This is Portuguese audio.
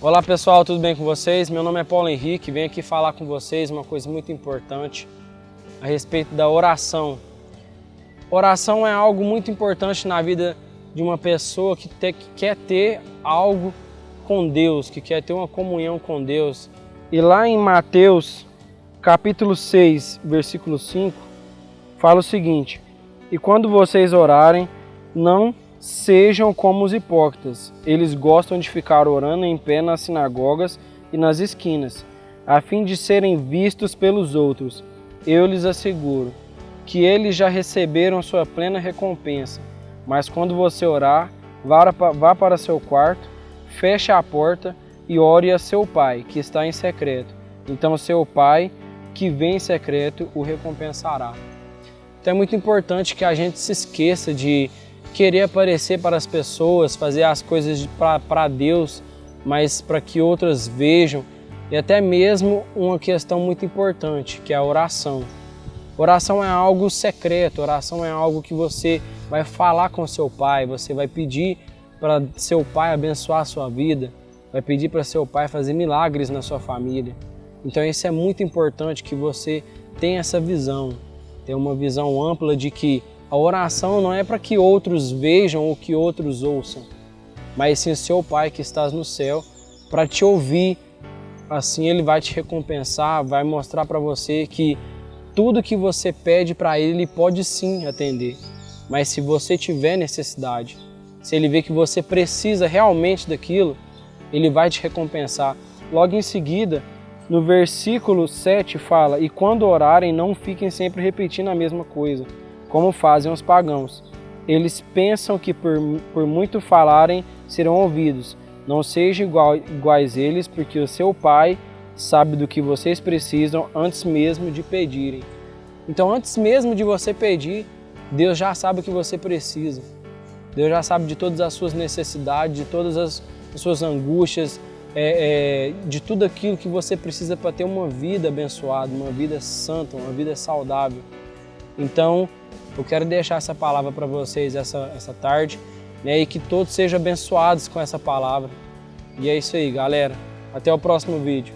Olá pessoal, tudo bem com vocês? Meu nome é Paulo Henrique, venho aqui falar com vocês uma coisa muito importante a respeito da oração. Oração é algo muito importante na vida de uma pessoa que, te, que quer ter algo com Deus, que quer ter uma comunhão com Deus. E lá em Mateus, capítulo 6, versículo 5, fala o seguinte, E quando vocês orarem, não Sejam como os hipócritas. Eles gostam de ficar orando em pé nas sinagogas e nas esquinas, a fim de serem vistos pelos outros. Eu lhes asseguro que eles já receberam sua plena recompensa. Mas quando você orar, vá para seu quarto, feche a porta e ore a seu pai, que está em secreto. Então seu pai, que vem em secreto, o recompensará. Então é muito importante que a gente se esqueça de querer aparecer para as pessoas, fazer as coisas para Deus, mas para que outras vejam, e até mesmo uma questão muito importante, que é a oração. Oração é algo secreto, oração é algo que você vai falar com seu pai, você vai pedir para seu pai abençoar a sua vida, vai pedir para seu pai fazer milagres na sua família. Então isso é muito importante que você tenha essa visão, tenha uma visão ampla de que a oração não é para que outros vejam ou que outros ouçam, mas sim o seu Pai que estás no céu para te ouvir. Assim Ele vai te recompensar, vai mostrar para você que tudo que você pede para Ele, Ele pode sim atender. Mas se você tiver necessidade, se Ele vê que você precisa realmente daquilo, Ele vai te recompensar. Logo em seguida, no versículo 7 fala, E quando orarem, não fiquem sempre repetindo a mesma coisa como fazem os pagãos. Eles pensam que por, por muito falarem serão ouvidos. Não sejam igual, iguais eles, porque o seu Pai sabe do que vocês precisam antes mesmo de pedirem. Então, antes mesmo de você pedir, Deus já sabe o que você precisa. Deus já sabe de todas as suas necessidades, de todas as, suas angústias, é, é, de tudo aquilo que você precisa para ter uma vida abençoada, uma vida santa, uma vida saudável. Então, eu quero deixar essa palavra para vocês essa, essa tarde né, e que todos sejam abençoados com essa palavra. E é isso aí, galera. Até o próximo vídeo.